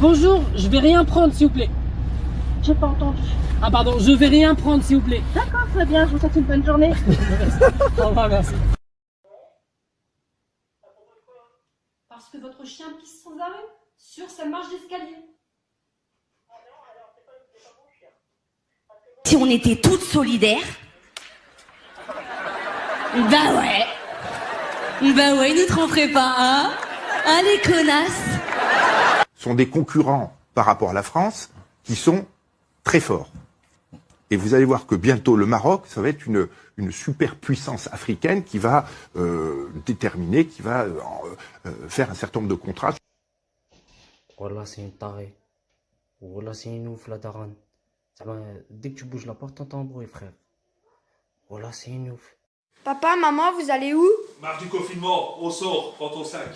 Bonjour, je vais rien prendre s'il vous plaît. J'ai pas entendu. Ah pardon, je vais rien prendre s'il vous plaît. D'accord, très bien, je vous souhaite une bonne journée. Au revoir, merci. Parce que votre chien pisse sans arrêt sur sa marche d'escalier. Si on était toutes solidaires. Bah ouais. Bah ouais, ils nous tromperaient pas, hein Hein, les connasses sont des concurrents par rapport à la France qui sont très forts. Et vous allez voir que bientôt le Maroc, ça va être une, une superpuissance africaine qui va euh, déterminer, qui va euh, euh, faire un certain nombre de contrats. Voilà, c'est une tarée. Voilà, c'est une ouf, la daronne. Dès que tu bouges la porte, t'entends un bruit, frère. Voilà, c'est une ouf. Papa, maman, vous allez où? Marche du confinement, au sort, prends ton sac.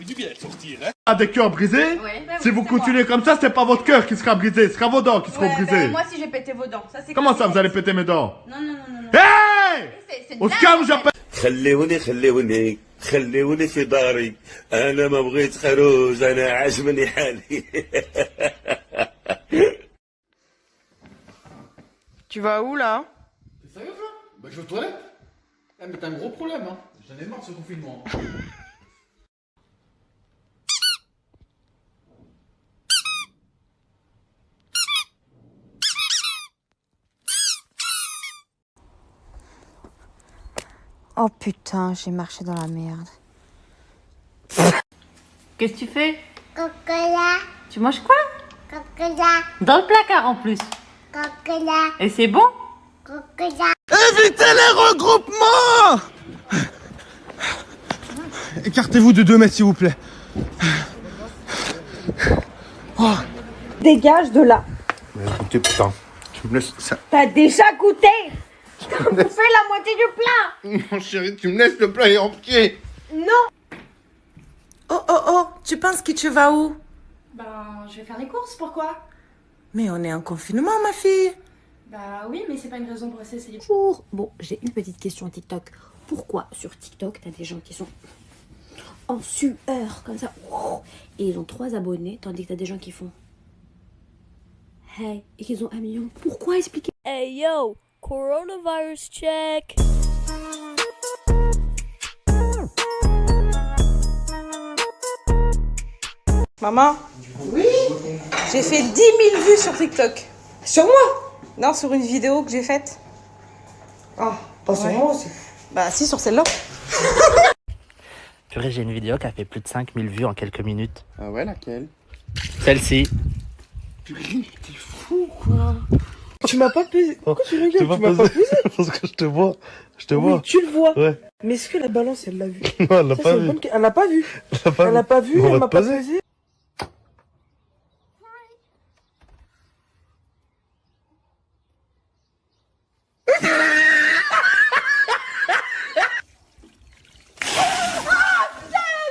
fait du bien de sortir, hein Ah, des cœurs brisés Ouais, bah Si oui, vous c'est continuez comme ça, c'est pas votre cœur qui sera brisé, ce sera vos dents qui seront Ouais, brisées. ben, moi si j'ai pété vos dents, ça c'est Comment comme ça, c'est- vous allez péter mes dents Non, non, non, non. non. Hey C'est- c'est de On se la- calme, j'appelle. خليوني خليوني خليوني في داري انا ما بغيت خروج انا عجبني حالي Tu vas où là Sérieux là Bah je vais aux toilettes. Eh mais t'as un gros problème hein. J'en ai marre de ce confinement. Oh putain, j'ai marché dans la merde. Qu'est-ce que tu fais? Cocola, Tu manges quoi? Cocola, Dans le placard en plus. cocola, Et c'est bon? Cocola. Évitez les regroupements Écartez-vous de deux mètres, s'il vous plaît. Dégage de là. Mais écoutez, putain, tu me laisses ça. T'as déjà goûté? Bouffé la moitié du plat Mon chéri, tu me laisses le plat entier. Non Oh oh oh, tu penses que tu vas où? Ben, je vais faire les courses, pourquoi? Mais on est en confinement, ma fille. Bah oui, mais c'est pas une raison pour rester essayer. Bonjour. Bon, j'ai une petite question TikTok. Pourquoi sur TikTok, t'as des gens qui sont en sueur comme ça? Et ils ont trois abonnés, tandis que t'as des gens qui font hey et qu'ils ont un million. Pourquoi expliquer? Hey yo, coronavirus check. Maman? Oui? J'ai fait 10 000 vues sur TikTok. Sur moi? Non, sur une vidéo que j'ai faite. Ah, pas sur moi aussi Bah si, sur celle-là. Purée, j'ai une vidéo qui a fait plus de 5000 vues en quelques minutes. Ah ouais, laquelle? Celle-ci. T'es fou, quoi. Tu m'as pas pesé. Pourquoi tu rigoles Tu m'as pas pesé Parce que je te vois. Je te Oui, tu le vois. Ouais. Mais est-ce que la balance, elle l'a vu Non, elle l'a pas vu. bonne Elle l'a pas vu. Elle l'a pas vu. l'a pas vu, On elle m'a pas pesé.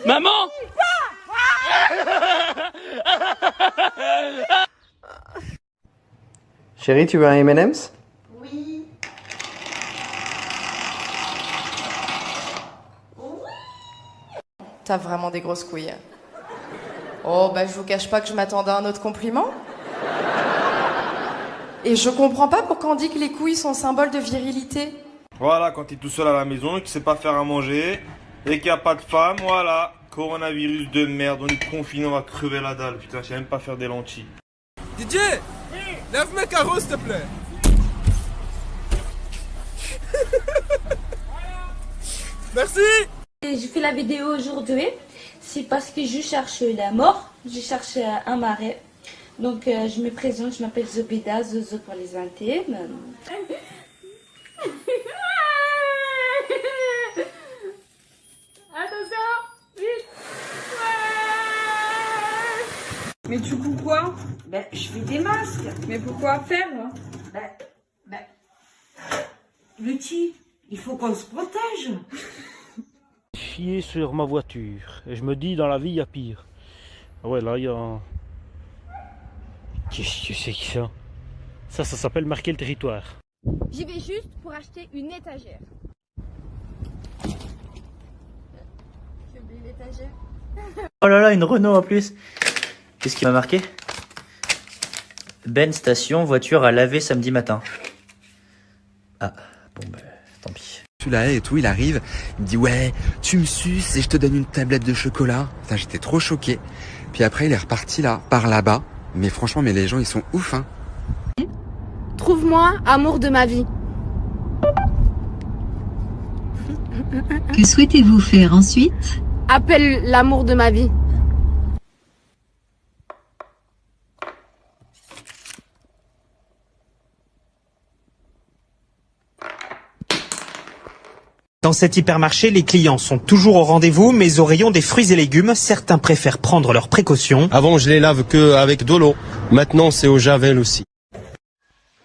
Maman Chérie, tu veux un M&M's? Oui. T'as vraiment des grosses couilles. Oh, bah je vous cache pas que je m'attendais à un autre compliment. Et je comprends pas pourquoi on dit que les couilles sont symbole de virilité. Voilà, quand t'es tout seul à la maison tu sais pas faire à manger et qu'il n'y a pas de femme, voilà. Coronavirus de merde, on est confiné, on va crever la dalle. Putain, je sais même pas faire des lentilles. Didier Lève mes carreaux s'il te plaît Merci J'ai fait la vidéo aujourd'hui, c'est parce que je cherche la mort, je cherche euh, un marais. Donc euh, je me présente, je m'appelle Zobida, Zozo pour les intimes. Mais du coup, quoi Ben, je fais des masques. Mais pourquoi faire Ben, ben. Lutti, il faut qu'on se protège. Chier sur ma voiture. Et je me dis, dans la vie, il y a pire. Ah Ouais, là, il y a... Qu'est-ce que c'est que ça? Ça, ça s'appelle marquer le territoire. J'y vais juste pour acheter une étagère. Je vais l'étagère. Oh là là, une Renault en plus. Qu'est-ce qui m'a marqué? Ben station, voiture à laver samedi matin. Ah, bon bah, tant pis. Celui-là et tout, il arrive, il me dit ouais, tu me suces et je te donne une tablette de chocolat. Putain, j'étais trop choqué. Puis après, il est reparti là, par là-bas. Mais franchement, mais les gens, ils sont ouf, hein. Trouve-moi amour de ma vie. Que souhaitez-vous faire ensuite? Appelle l'amour de ma vie. Dans cet hypermarché, les clients sont toujours au rendez-vous, mais au rayon des fruits et légumes, certains préfèrent prendre leurs précautions. Avant, je les lave que avec de l'eau. Maintenant, c'est au javel aussi.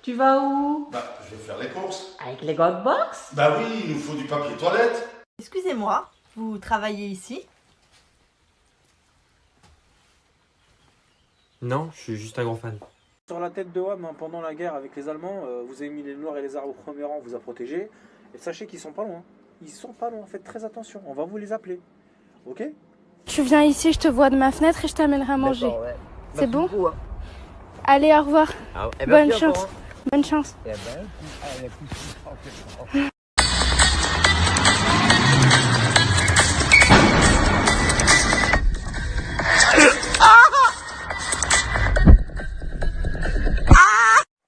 Tu vas où Bah, je vais faire les courses. Avec les God Box Bah oui, il nous faut du papier toilette. Excusez-moi, vous travaillez ici Non, je suis juste un grand fan. Sur la tête de Wam, hein, pendant la guerre avec les Allemands, euh, vous avez mis les Noirs et les Arabes au premier rang, vous a protégés. Et sachez qu'ils sont pas loin. Ils sont pas loin, faites très attention, on va vous les appeler. Ok? Tu viens ici, je te vois de ma fenêtre et je t'amènerai à manger. C'est bon? Allez, au revoir. Ah, eh ben, Bonne chance. revoir. Bonne chance. Eh ben,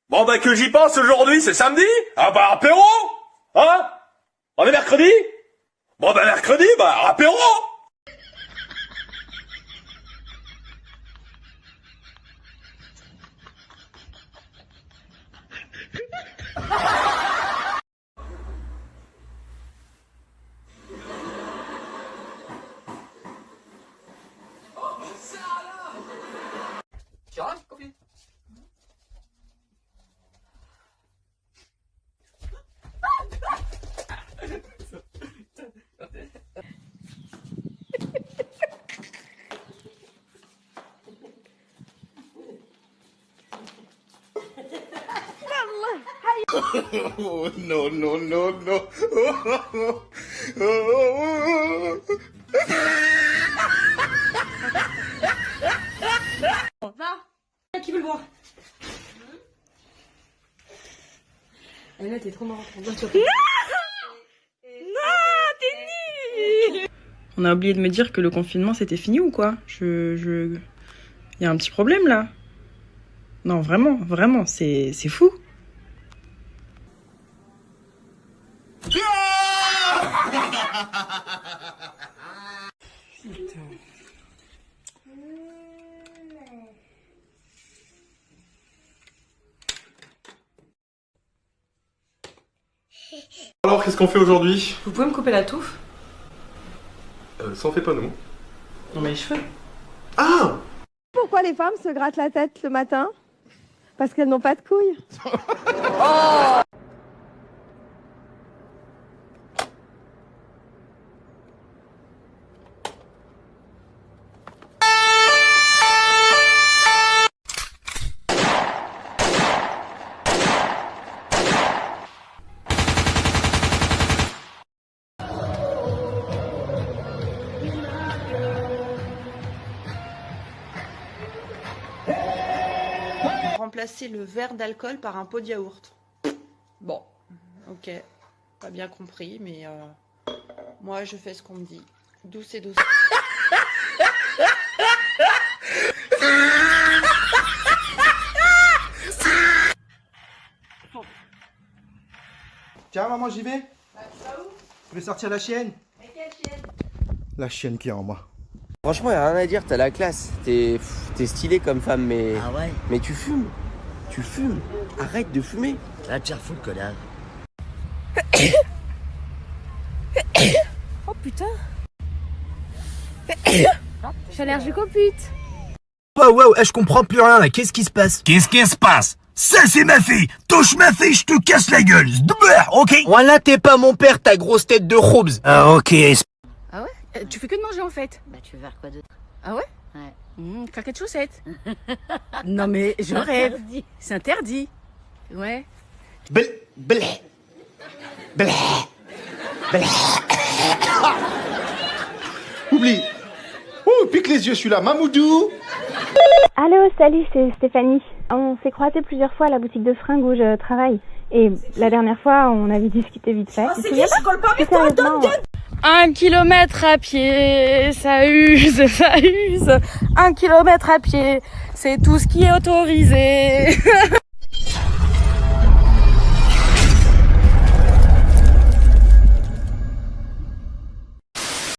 Bon bah que j'y pense aujourd'hui, c'est samedi? Ah bah apéro? Hein? On est mercredi? Bon bah mercredi, bah apéro oh no, no, no, no. Va Qui veut le voir Elle là, t'es trop marrante. Non t'es nul On a oublié de me dire que le confinement c'était fini ou quoi? Je. je... Il y a un petit problème là Non, vraiment, vraiment, c'est c'est fou. Qu'est-ce qu'on fait aujourd'hui Vous pouvez me couper la touffe euh, Ça en fait pas nous. Non, mais les cheveux. Ah Pourquoi les femmes se grattent la tête le matin? Parce qu'elles n'ont pas de couilles. Remplacer le verre d'alcool par un pot de yaourt. Bon, ok, pas bien compris, mais euh, moi je fais ce qu'on me dit. Douce et douce. Tiens, maman, j'y vais. Je vais sortir la chienne. La chienne qui est en moi. Franchement, y a rien à dire, t'as la classe. T'es stylé comme femme, mais. Ah ouais Mais tu fumes. Tu fumes. Arrête de fumer. Là, tu refous le connard. Oh putain Je suis allergique aux putes. Ouais, ouais, ouais, je comprends plus rien là, qu'est-ce qui se passe? Qu'est-ce qui se passe? Ça c'est ma fille Touche ma fille, je te casse la gueule Ok? Voilà, t'es pas mon père, ta grosse tête de Robes Ah ok Ah euh, tu fais que de manger en fait Bah tu veux faire quoi d'autre? Ah ouais? Ouais. Mmh, claquettes chaussettes. non mais je rêve. C'est interdit. Ouais. Blé, blé, blé, blé. Oublie. Ouh, pique les yeux celui-là, Mamoudou. Allô, salut, c'est Stéphanie. On s'est croisés plusieurs fois à la boutique de fringues où je travaille. Et la dernière fois, on avait discuté vite fait. Oh, c'est qui Je colle pas, mais un kilomètre à pied, ça use, ça use. Un kilomètre à pied, c'est tout ce qui est autorisé.